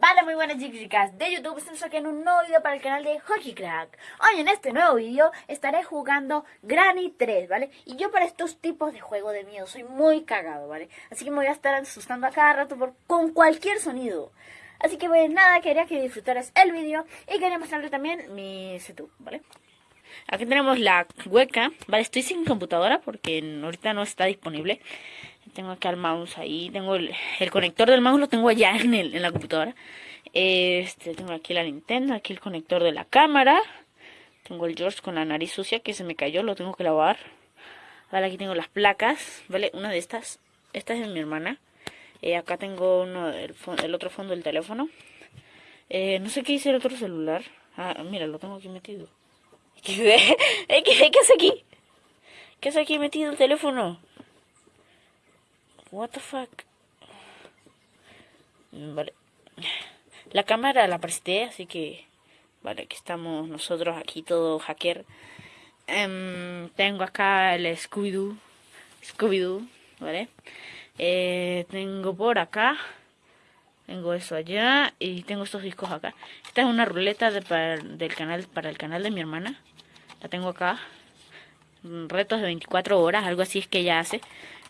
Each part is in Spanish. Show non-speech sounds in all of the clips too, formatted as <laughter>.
Vale, muy buenas chicas de YouTube, estamos aquí en un nuevo video para el canal de Hockey Crack Hoy en este nuevo video estaré jugando Granny 3, ¿vale? Y yo para estos tipos de juego de miedo soy muy cagado, ¿vale? Así que me voy a estar asustando a cada rato por, con cualquier sonido Así que pues nada, quería que disfrutaras el video y quería mostrarle también mi setup, ¿vale? Aquí tenemos la webcam, ¿vale? Estoy sin computadora porque ahorita no está disponible tengo acá el mouse ahí. Tengo el, conector del mouse, lo tengo allá <laughs> en, el, en la computadora. Este, tengo aquí la Nintendo, aquí el conector de la cámara. Tengo el George con la nariz sucia que se me cayó, lo tengo que lavar. Vale, aquí tengo las placas, ¿vale? Una de estas, esta es de mi hermana. Eh, acá tengo uno del el otro fondo del teléfono. Eh, no sé qué hice el otro celular. Ah, mira, lo tengo aquí metido. <laughs> ¿Qué, ¿Qué, qué hace aquí? ¿Qué hace aquí metido el teléfono? What the fuck. Vale. La cámara la presté, así que... Vale, aquí estamos nosotros, aquí todo hacker. Em, tengo acá el Scooby-Doo. Scooby-Doo, ¿vale? Eh, tengo por acá. Tengo eso allá. Y tengo estos discos acá. Esta es una ruleta de, del canal, para el canal de mi hermana. La tengo acá. Retos de 24 horas, algo así es que ella hace.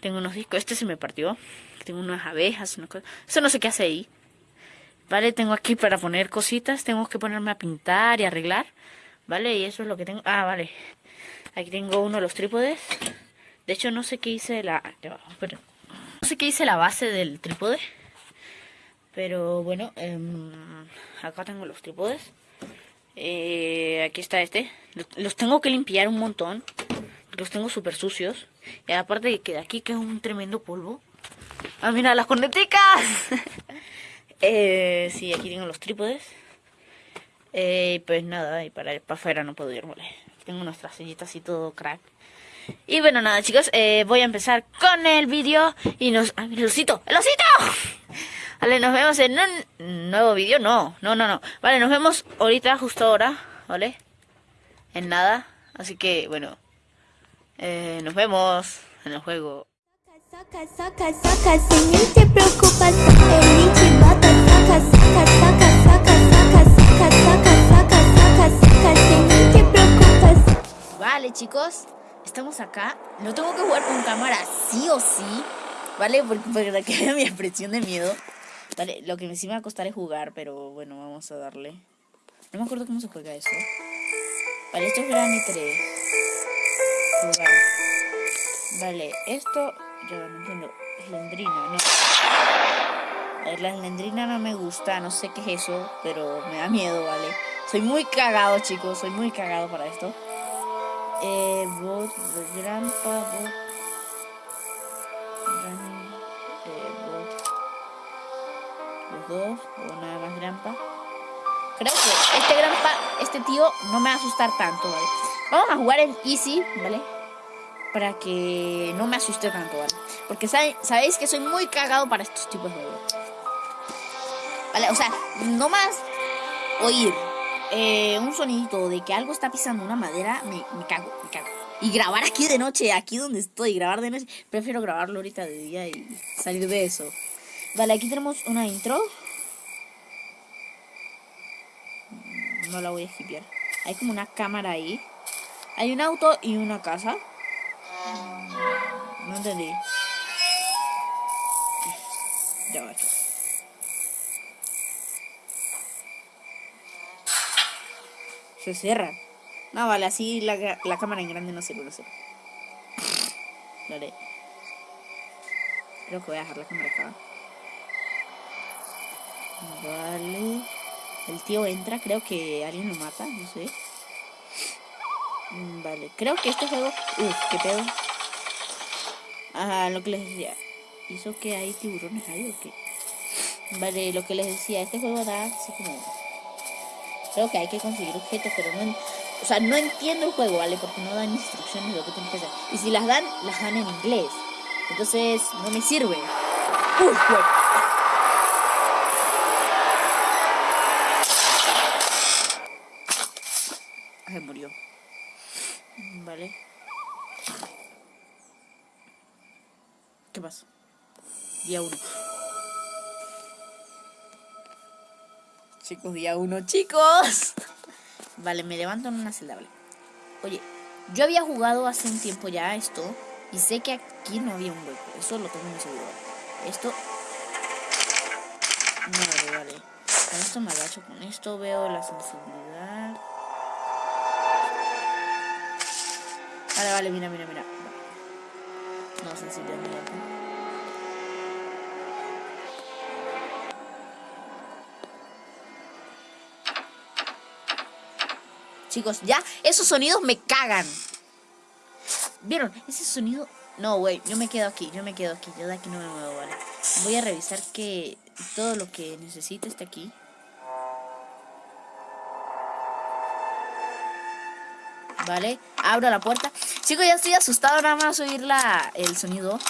Tengo unos discos. Este se me partió. Tengo unas abejas, una cosa. Eso no sé qué hace ahí. Vale, tengo aquí para poner cositas. Tengo que ponerme a pintar y arreglar. Vale, y eso es lo que tengo. Ah, vale. Aquí tengo uno de los trípodes. De hecho, no sé qué hice la... No sé qué hice la base del trípode. Pero bueno, em, acá tengo los trípodes. Eh, aquí está este. Los tengo que limpiar un montón. Los tengo súper sucios. Y aparte de que de aquí queda un tremendo polvo. ¡Ah, mira, las corneticas! <laughs> eh, sí, aquí tengo los trípodes. Eh, pues nada, y para para afuera no puedo ir, vale. Tengo unas trasillitas y todo crack. Y bueno, nada, chicos, eh, voy a empezar con el vídeo. Y nos... ¡Ah, mira, el osito! ¡El osito! <laughs> Vale, nos vemos en un nuevo vídeo. No, no, no, no. Vale, nos vemos ahorita, justo ahora, ¿vale? En nada. Así que, bueno, eh, nos vemos en el juego. Saca, saca, saca, sin ni te preocupas, el saca, saca, saca, saca, saca, saca, saca, saca, saca, saca, sin ni te preocupas. Vale, chicos, estamos acá. No tengo que jugar con cámara, sí o sí, ¿vale? Porque para que vean mi expresión de miedo. Vale, lo que sí me va a costar es jugar, pero bueno, vamos a darle. No me acuerdo cómo se juega eso. Vale, esto es Granny 3. Vale, esto yo no entiendo. Eslendrina, no. La eslendrina no me gusta, no sé qué es eso, pero me da miedo, ¿vale? Soy muy cagado, chicos, soy muy cagado para esto. Eh, bot, granpa, bot. Eh. Los dos, o nada más granpa. Creo que este granpa, este tío, no me va a asustar tanto, ¿vale? Vamos a jugar en Easy, ¿vale? Para que no me asuste tanto, ¿vale? Porque sabéis que soy muy cagado para estos tipos de juegos. Vale, o sea, no más oír eh, un sonidito de que algo está pisando una madera, me, cago, me cago. Y grabar aquí de noche, aquí donde estoy, grabar de noche, prefiero grabarlo ahorita de día y salir de eso. Vale, aquí tenemos una intro. No la voy a skipear. Hay como una cámara ahí. Hay un auto y una casa. No entendí. Ya va. Se cierra. No, vale, así la, la cámara en grande no sirve, no sirve. Vale. Creo que voy a dejar la cámara acá. Vale. El tío entra, creo que alguien lo mata, no sé. Mm, vale, creo que este juego... Uf, qué pedo. Ajá, lo que les decía. ¿Hizo que hay tiburones ahí o qué? Vale, lo que les decía, este juego da así como... Creo que hay que conseguir objetos, pero no... O sea, no entiendo el juego, ¿vale? Porque no dan instrucciones de lo que tienes que hacer. Y si las dan, las dan en inglés. Entonces, no me sirve. Uf, ¿Qué pasa? Día 1. Chicos, día uno, chicos. <laughs> Vale, me levanto en una celda, vale. Oye, yo había jugado hace un tiempo ya esto. Y sé que aquí no había un hueco. Eso lo tengo muy seguro. Esto... Vale, vale. Con esto me agacho. Con esto veo la sensibilidad. Vale, vale, mira, mira, mira. No, sensibilidad, mira. Chicos, ya, esos sonidos me cagan. ¿Vieron? Ese sonido... No, güey, yo me quedo aquí, yo me quedo aquí. Yo de aquí no me muevo, ¿vale? Voy a revisar que todo lo que necesite está aquí. Vale, abro la puerta. Chicos, ya estoy asustado nada más oír la, el sonido.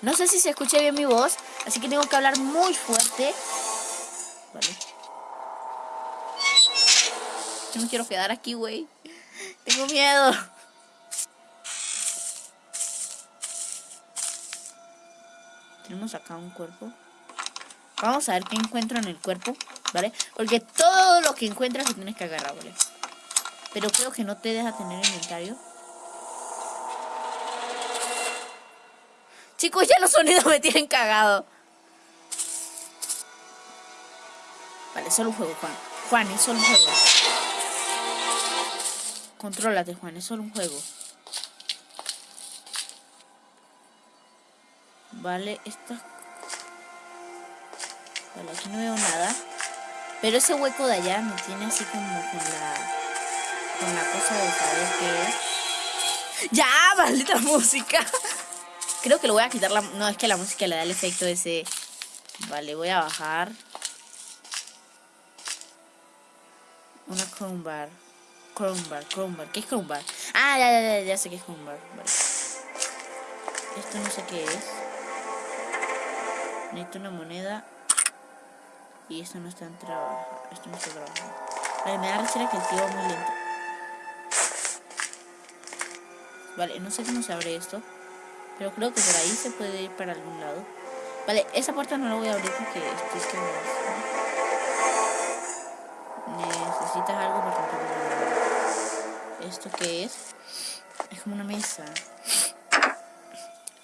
No sé si se escucha bien mi voz, así que tengo que hablar muy fuerte. Vale. Yo me quiero quedar aquí, güey. Tengo miedo. Tenemos acá un cuerpo. Vamos a ver qué encuentro en el cuerpo, ¿vale? Porque todo lo que encuentras lo tienes que agarrar, ¿vale? Pero creo que no te deja tener inventario. Chicos, ya los sonidos me tienen cagado. Vale, solo un juego, Juan. Juan, es solo un juego. Contrólate, Juan, es solo un juego. Vale, esta... Vale, aquí no veo nada. Pero ese hueco de allá me tiene así como con la... Con la cosa de saber qué es. ¡Ya! <laughs> ¡Maldita música! Creo que lo voy a quitar la... No, es que la música le da el efecto ese... Vale, voy a bajar. Una crowbar. Crowbar, crowbar. ¿Qué es crowbar? Ah, ya, ya, ya, ya sé qué es crowbar. Vale. Esto no sé qué es. Necesito una moneda. Y esto no está en trabajo. Esto no está trabajando. Vale, me da rechera que el tío va muy lento. Vale, no sé cómo se abre esto. Pero creo que por ahí se puede ir para algún lado. Vale, esa puerta no la voy a abrir porque estoy que Necesitas algo para ¿Esto qué es? Es como una mesa.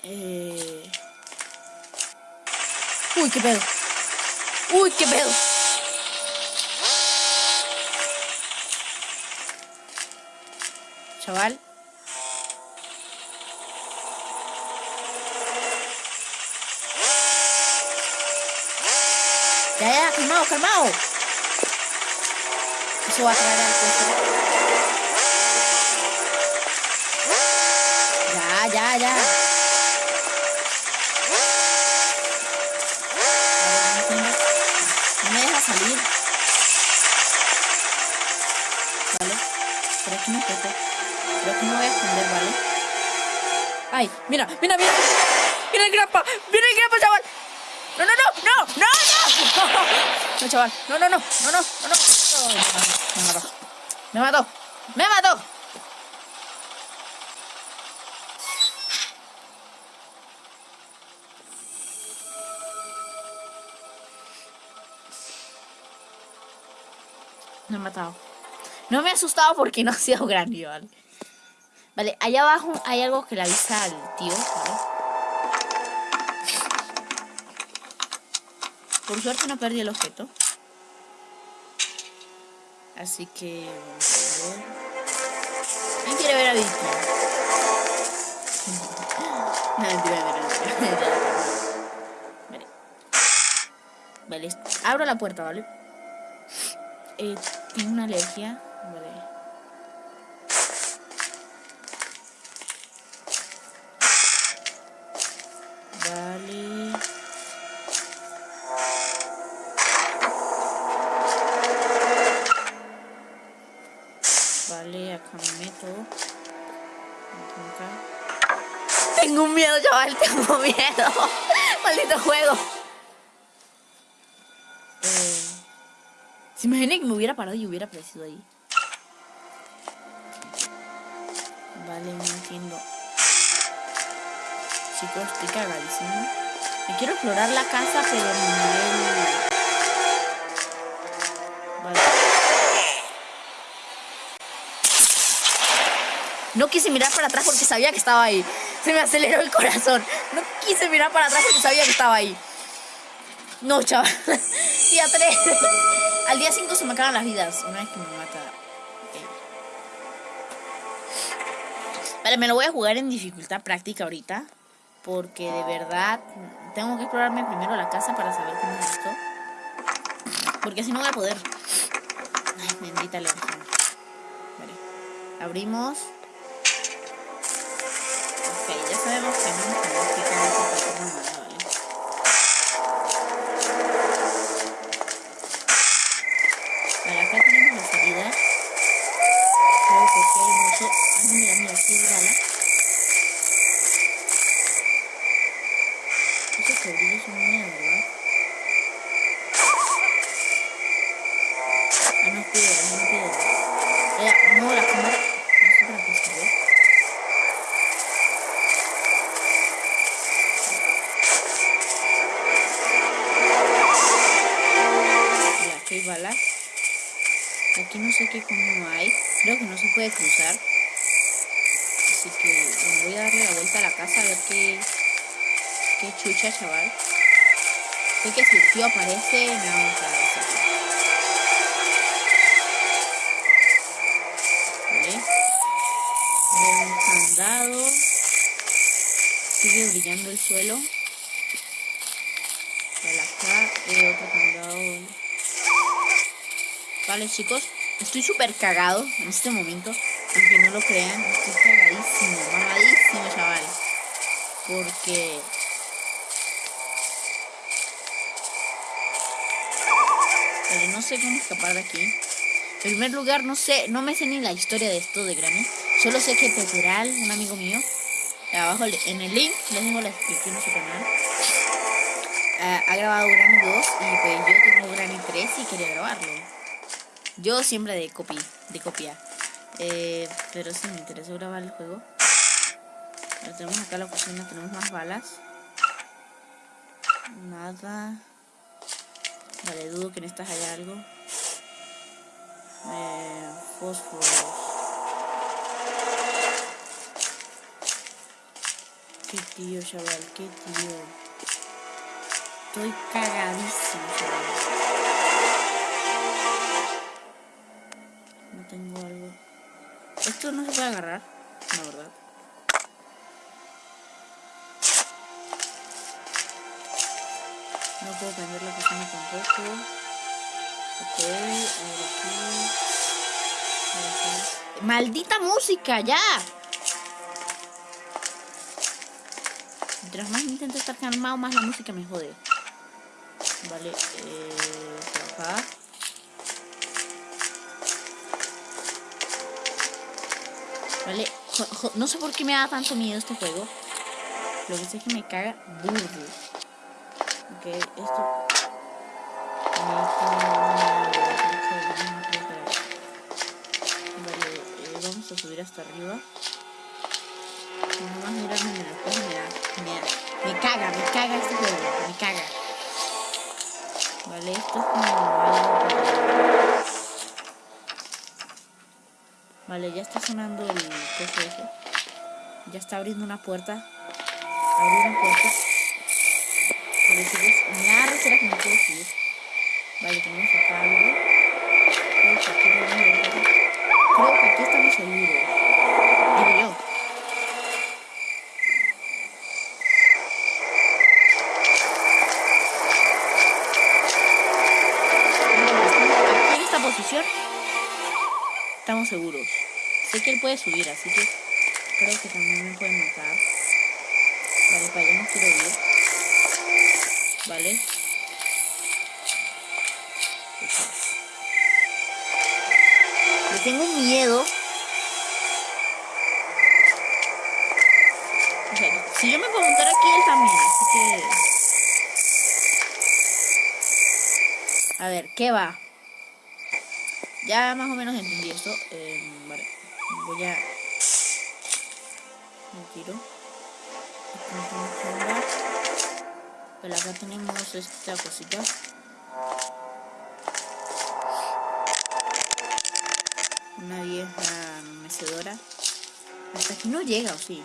Eh... Uy, qué pedo. Uy, qué pedo. Chaval. Ya, ya, calmado. Eso va a traer al ya, ya. No me deja salir. Vale. Pero aquí no toco. Pero aquí me voy a esconder, ¿vale? Ay, mira, mira, mira. Mira el grapa. Mira el grapa, chaval. No, no, no, no, no, no. Chaval. No, no, no, no, no, no, no. Me mató. Me mató. Me mató. Me ha matado. No me ha asustado porque no ha sido grande, ¿vale? Vale, allá abajo hay algo que le avisa al tío, ¿vale? Por suerte no perdí el objeto. Así que... ¿Quién quiere ver a Vicky? <laughs> no, mentira, mentira, <laughs> Vale. Vale, abro la puerta, ¿vale? eh, tengo una alergia. Tengo un miedo, chaval, tengo miedo. <laughs> Maldito juego. ¿Se imaginan que me hubiera parado y hubiera aparecido ahí? Vale, no entiendo. Chicos, estoy cagadísimo. Me quiero explorar la casa, pero nivel... No quise mirar para atrás porque sabía que estaba ahí. Se me aceleró el corazón. No quise mirar para atrás porque sabía que estaba ahí. No, chaval. <laughs> Día 3. Al día 5 se me acaban las vidas. Una vez que me mata. Vale, me lo voy a jugar en dificultad práctica ahorita. Porque de verdad tengo que explorarme primero la casa para saber cómo es esto. Porque así no voy a poder. Ay, bendita la Vale. Abrimos. Mira, mira, aquí hay bala. Esos cabrillos son miedo, ¿verdad? Ah, no es piedra, no es piedra. Ya, no, la cámara. No sé para qué sirve. Mira, aquí hay balas. Aquí no sé qué coño hay. Creo que no se puede cruzar. Así que bueno, voy a darle la vuelta a la casa a ver qué, qué chucha, chaval. Sé que si el tío aparece, me vamos a hacer. ¿Vale? Sigue brillando el suelo. Vale, acá otro candado. Vale, chicos, estoy súper cagado en este momento. Aunque no lo crean, estoy cagadísimo, mamadísimo, chaval. Porque... Pero no sé cómo escapar de aquí. En primer lugar, no sé, no me sé ni la historia de esto de Granny. Solo sé que Peteral, un amigo mío, abajo en el link les dejo la descripción de su canal. eh, ha grabado Granny 2 y pues yo tengo Granny 3 y quería grabarlo. Yo siempre de copy, de copia. Eh, pero sí me interesó grabar el juego. Ahora tenemos acá la cocina, tenemos más balas. Nada. Vale, dudo que en estas haya algo. Eh, fósforos. Qué tío, chaval, qué tío. Estoy cagadísimo, chaval. No tengo algo. Esto no se puede agarrar, la verdad. No puedo prender la cocina tampoco. Ok, a ver. ¡Maldita música! ¡Ya! Mientras más intento estar calmado, más la música me jode. Vale, eh. Vale, no sé por qué me da tanto miedo este juego. Lo que sé es que me caga burdo. Ok, esto. Vale, eh, vamos a subir hasta arriba. Nada más mirarme en el espejo me me me caga, me caga este juego, me caga. Vale, esto es como Vale, ya está sonando el coche ese. Ya está abriendo una puerta. Abrí una puerta. Me da recera que no puedo subir. Vale, tenemos acá algo. Creo que aquí. Creo que aquí estamos seguros. Digo yo. En esta posición estamos seguros. Sé que él puede subir, así que creo que también me puede matar. Vale, para allá no quiero ir. Vale. Le tengo miedo. O sea, si yo me puedo montar aquí, él también. Así que... A ver, ¿qué va? Ya más o menos entendí esto. Eh, vale. Voy a... Me tiro. Pero acá tenemos esta cosita. Una vieja mecedora. Hasta aquí no llega, ¿o sí?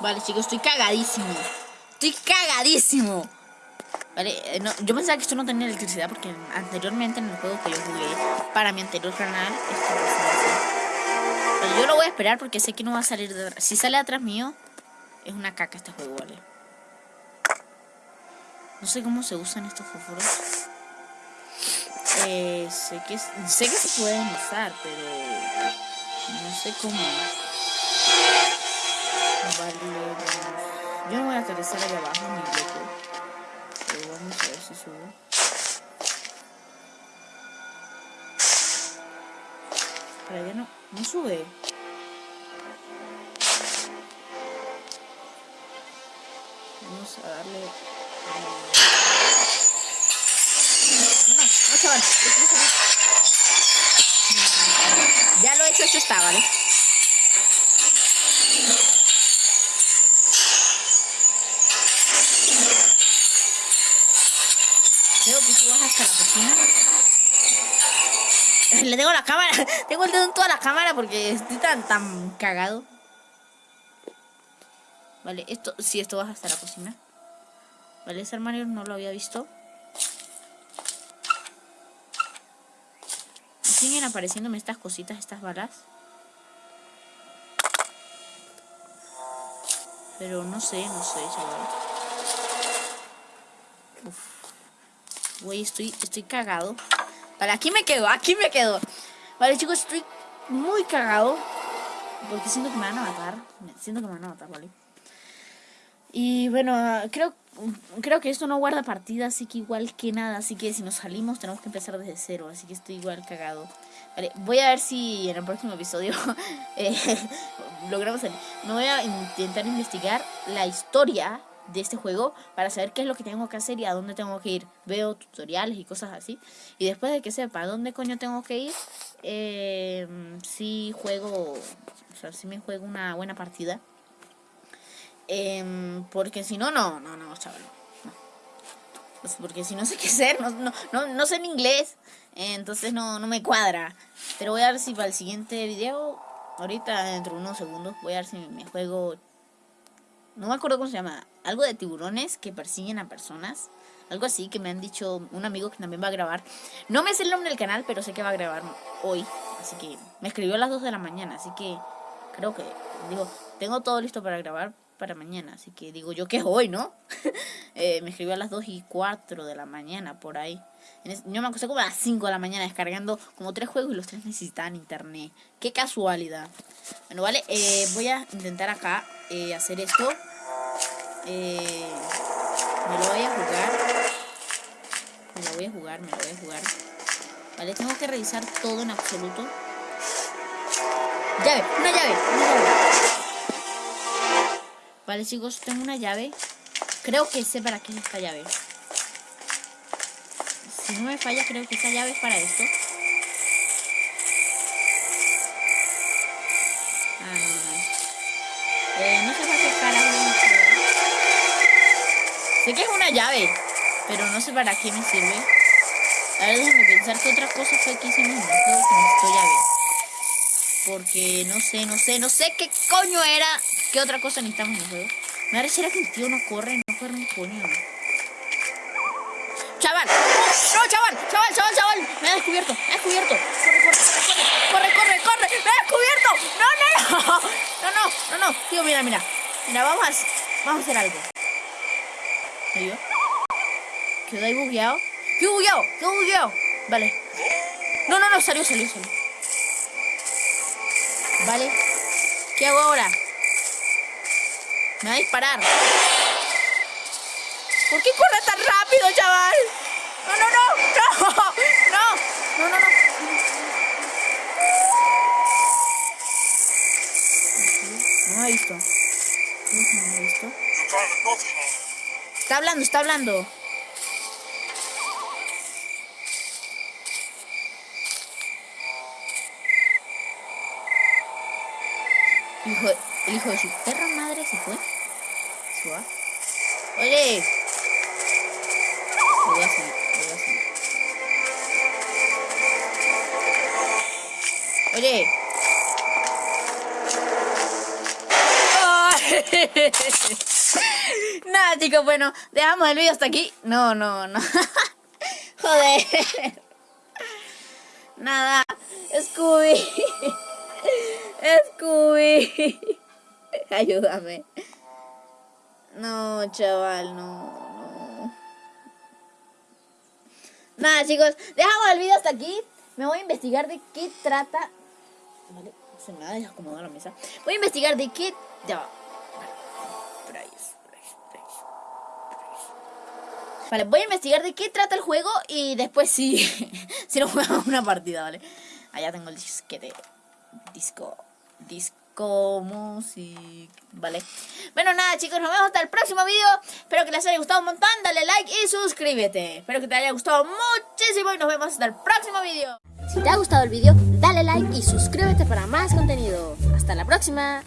Vale, chicos, estoy cagadísimo. Estoy cagadísimo. Vale, eh, no, yo pensaba que esto no tenía electricidad porque anteriormente en el juego que yo jugué para mi anterior canal, esto pasaba así. Vale, yo lo voy a esperar porque sé que no va a salir de... Si sale atrás mío, es una caca este juego, vale. No sé cómo se usan estos fósforos. Eh, sé que sé que se pueden usar, pero no sé cómo. Yo no voy a aterrizar allá abajo ni loco. Pero vamos a ver si subo. Para allá no, no sube. Vamos a darle. No, no, no, chaval. Ya lo he hecho, hecho está, ¿vale? <laughs> Le tengo la cámara, <laughs> tengo el dedo en toda la cámara porque estoy tan, tan cagado. Vale, esto, sí, esto vas hasta la cocina. Vale, ese armario no lo había visto. Siguen apareciéndome estas cositas, estas balas. Pero no sé, no sé, chaval. Uf. Güey, estoy, estoy cagado. Vale, aquí me quedo, aquí me quedo. Vale, chicos, estoy muy cagado. Porque siento que me van a matar. Siento que me van a matar, ¿vale? Y bueno, creo, creo que esto no guarda partida, así que igual que nada. Así que si nos salimos tenemos que empezar desde cero. Así que estoy igual cagado. Vale, voy a ver si en el próximo episodio <laughs> eh, <laughs> logramos salir. Me voy a intentar investigar la historia de este juego para saber qué es lo que tengo que hacer y a dónde tengo que ir. Veo tutoriales y cosas así. Y después de que sepa dónde coño tengo que ir, eh, si juego, o sea, si me juego una buena partida. Eh, porque si no, no, no, no, chaval. Pues porque si no sé <laughs> qué hacer, no, no, no, no sé en inglés. Entonces no, no me cuadra. Pero voy a ver si para el siguiente video, ahorita dentro de unos segundos, voy a ver si me juego no me acuerdo cómo se llama, algo de tiburones que persiguen a personas, algo así que me han dicho un amigo que también va a grabar. No me sé el nombre del canal, pero sé que va a grabar hoy, así que me escribió a las 2 de la mañana, así que creo que, digo, tengo todo listo para grabar para mañana, así que digo yo que es hoy, ¿no? <laughs> eh, me escribió a las 2 y 4 de la mañana, por ahí. Yo me acosté como a las 5 de la mañana descargando como tres juegos y los tres necesitaban internet. Qué casualidad. Bueno, vale, eh, voy a intentar acá eh, hacer esto. Eh, me lo voy a jugar. Me lo voy a jugar, me lo voy a jugar. Vale, tengo que revisar todo en absoluto. Llave, una llave, una llave. Vale, chicos, tengo una llave. Creo que sé para qué es esta llave. Si no me falla, creo que esta llave es para esto. Sé que es una llave, pero no sé para qué me sirve. A ver, déjame pensar qué otra cosa fue que en el juego que necesitó llave. Porque no sé, no sé, no sé qué coño era. ¿Qué otra cosa necesitamos en el juego? Me pareciera que el tío no corre, no corre un coño. Chaval, no, chaval, chaval, chaval, chaval. Me ha descubierto, me ha descubierto. Corre, corre, corre, corre, corre, corre. Me ha descubierto. No, no, no. <laughs> No, no, no, no. Tío, mira, mira. Mira, vamos vamos a hacer algo. ¿Me vio? ¿Quedó ahí bugueado? ¿Qué bugueado? ¿Qué bugueado? Vale. No, no, no, salió, salió, salió. Vale. ¿Qué hago ahora? Me va a disparar. ¿Por qué corre tan rápido, chaval? No, no, no, no, <laughs> no, no, no, no. No me ha visto. Está hablando, está hablando. Hijo, hijo de su perra madre se fue. Se va. Oye. Voy a seguir. Oye. <laughs> Nada, chicos, bueno, dejamos el vídeo hasta aquí. No, no, no. <laughs> Joder. Nada. Scooby. Scooby. Ayúdame. No, chaval, no, no. Nada, chicos, dejamos el video hasta aquí. Me voy a investigar de qué trata. Vale, se me va a desacomodar la mesa. Voy a investigar de qué. Ya va. Vale, voy a investigar de qué trata el juego y después sí, <laughs> si no jugamos una partida, ¿vale? Allá tengo el disquete. Disco. Disco music. Vale. Bueno, nada, chicos, nos vemos hasta el próximo video. Espero que les haya gustado un montón. Dale like y suscríbete. Espero que te haya gustado muchísimo y nos vemos hasta el próximo video. Si te ha gustado el vídeo, dale like y suscríbete para más contenido. Hasta la próxima.